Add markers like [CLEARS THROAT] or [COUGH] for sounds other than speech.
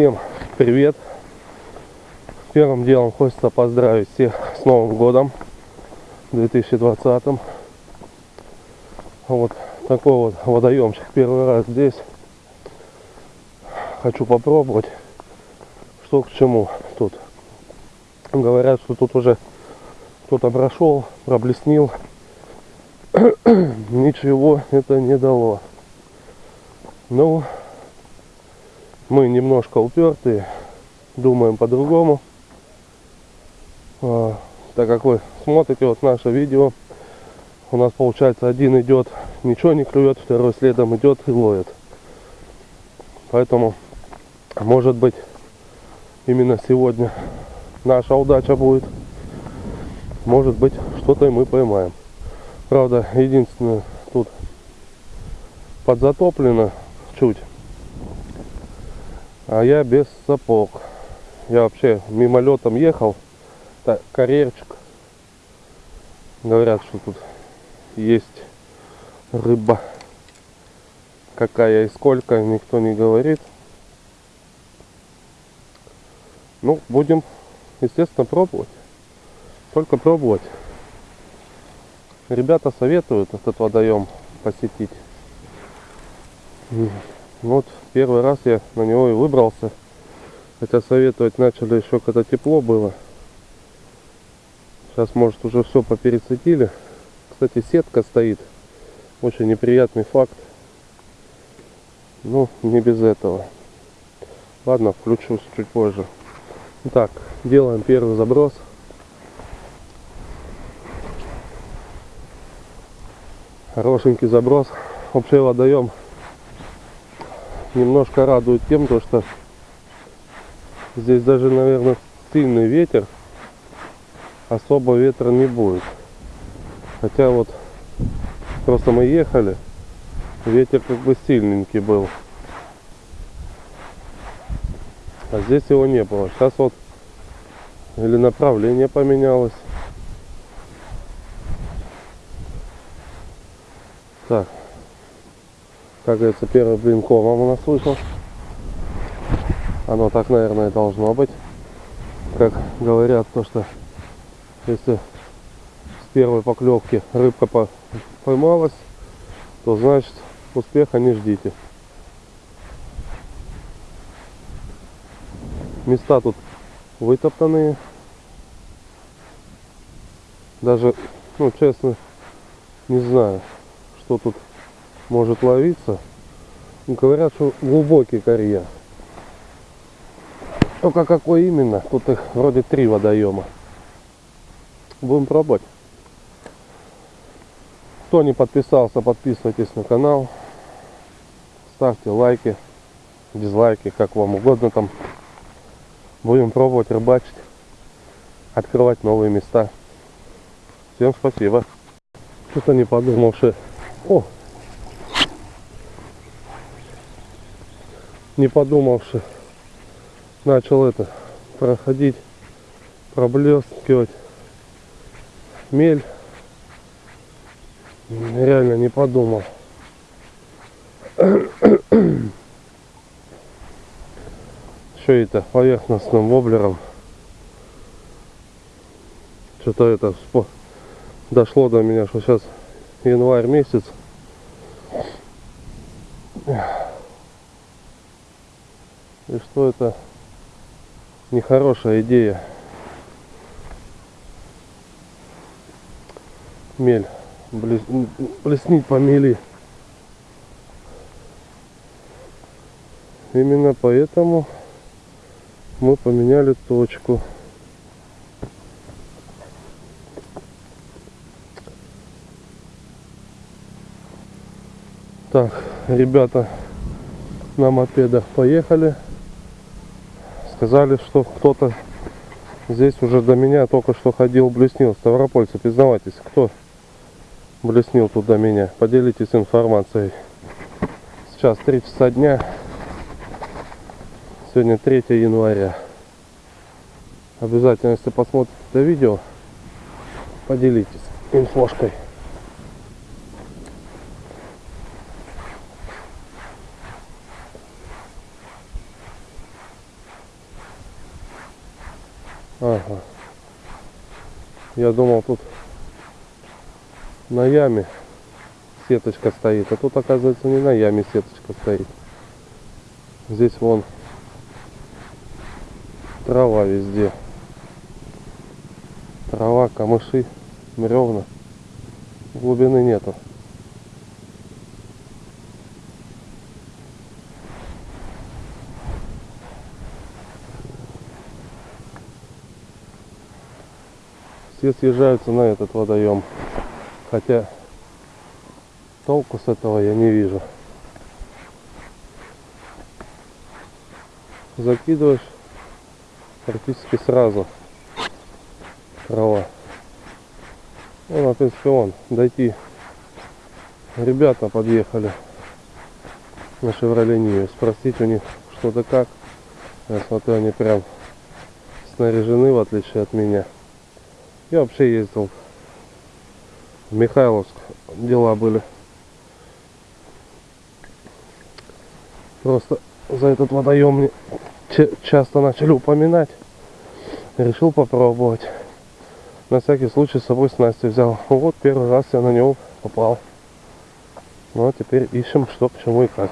Всем привет! Первым делом хочется поздравить всех с Новым годом 2020. Вот такой вот водоемчик первый раз здесь. Хочу попробовать, что к чему тут. Говорят, что тут уже кто-то прошел, проблеснил. [CLEARS THROAT] Ничего это не дало. Ну, мы немножко упертые, думаем по-другому. А, так как вы смотрите вот наше видео, у нас получается один идет, ничего не клюет, второй следом идет и ловит. Поэтому, может быть, именно сегодня наша удача будет. Может быть, что-то и мы поймаем. Правда, единственное, тут подзатоплено чуть. А я без сапог. Я вообще мимолетом ехал. Так, карьерчик. Говорят, что тут есть рыба. Какая и сколько, никто не говорит. Ну, будем, естественно, пробовать. Только пробовать. Ребята советуют этот водоем посетить. Вот первый раз я на него и выбрался. Хотя советовать начали еще когда тепло было. Сейчас может уже все попересадили. Кстати, сетка стоит. Очень неприятный факт. Ну, не без этого. Ладно, включусь чуть позже. Так, делаем первый заброс. Хорошенький заброс. Вообще водоем немножко радует тем, то, что здесь даже, наверное, сильный ветер. Особо ветра не будет. Хотя вот просто мы ехали, ветер как бы сильненький был. А здесь его не было. Сейчас вот или направление поменялось. Так. Как говорится, первый блин комом у нас вышел. Оно так, наверное, должно быть. Как говорят, то что если с первой поклевки рыбка поймалась, то значит успеха не ждите. Места тут вытоптанные. Даже, ну честно, не знаю, что тут может ловиться. Говорят, что глубокий карьер. Только какой именно? Тут их вроде три водоема. Будем пробовать. Кто не подписался, подписывайтесь на канал. Ставьте лайки, дизлайки, как вам угодно там. Будем пробовать рыбачить, открывать новые места. Всем спасибо. Что-то не подумал, что... О, не подумавши, начал это проходить, проблескивать мель. Реально не подумал. Еще это поверхностным воблером. Что-то это дошло до меня, что сейчас январь месяц. И что это нехорошая идея. Мель. Блес... Плеснить по мели. Именно поэтому мы поменяли точку. Так, ребята на мопедах поехали сказали, что кто-то здесь уже до меня только что ходил, блеснил. Ставропольцы, признавайтесь, кто блеснил тут до меня? Поделитесь информацией. Сейчас 3 часа дня. Сегодня 3 января. Обязательно, если посмотрите это видео, поделитесь инфошкой. Ага. Я думал, тут на яме сеточка стоит. А тут, оказывается, не на яме сеточка стоит. Здесь вон трава везде. Трава, камыши, бревна. Глубины нету. Все съезжаются на этот водоем. Хотя толку с этого я не вижу. Закидываешь практически сразу трава. Ну, в принципе, вон, дойти. Ребята подъехали на Шевроле. Спросить у них что-то как. Я смотрю, они прям снаряжены, в отличие от меня. Я вообще ездил в Михайловск. Дела были. Просто за этот водоем мне ча- часто начали упоминать. Решил попробовать. На всякий случай с собой снасти взял. Вот первый раз я на него попал. Ну а теперь ищем что, к чему и как.